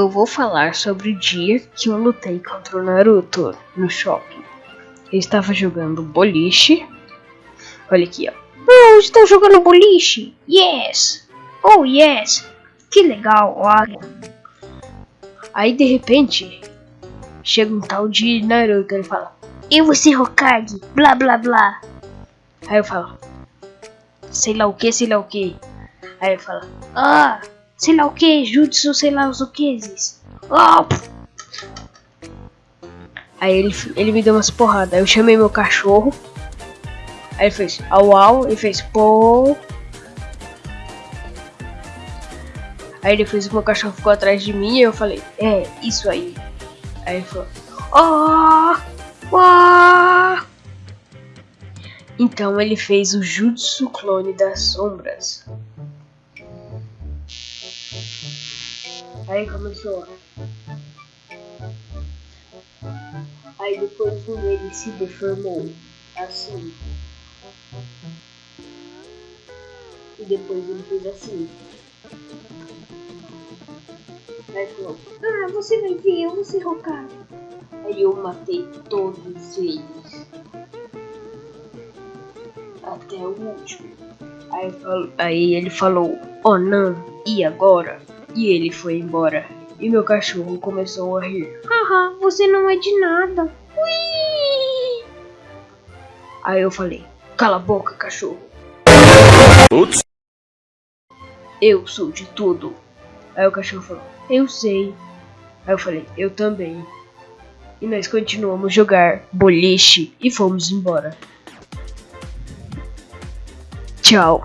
eu vou falar sobre o dia que eu lutei contra o Naruto no shopping. Eu estava jogando boliche. Olha aqui, ó. Oh, estou jogando boliche! Yes! Oh, yes! Que legal, olha. Aí, de repente, chega um tal de Naruto. Ele fala, eu vou ser Hokage, blá blá blá. Aí eu falo, sei lá o que, sei lá o que. Aí ele fala, ah, sei lá o que, jutsu, sei lá os o queses. Oh. Aí ele, ele me deu umas porradas. Eu chamei meu cachorro. Aí ele fez au au, ele fez pô. Aí depois o meu cachorro ficou atrás de mim e eu falei, é, isso aí. Aí ele falou, oh, oh. Então ele fez o Jutsu Clone das Sombras. Aí começou. Aí depois ele se deformou assim. E depois ele fez assim. Aí falou, ah, você vai ver, eu vou ser Hokage. Aí eu matei todos eles. Até o último. Aí, aí ele falou, oh não, e agora? E ele foi embora. E meu cachorro começou a rir. Haha, você não é de nada. Ui! Aí eu falei, cala a boca, cachorro. Ups. Eu sou de tudo. Aí o cachorro falou, eu sei. Aí eu falei, eu também. E nós continuamos jogar boliche e fomos embora. Tchau.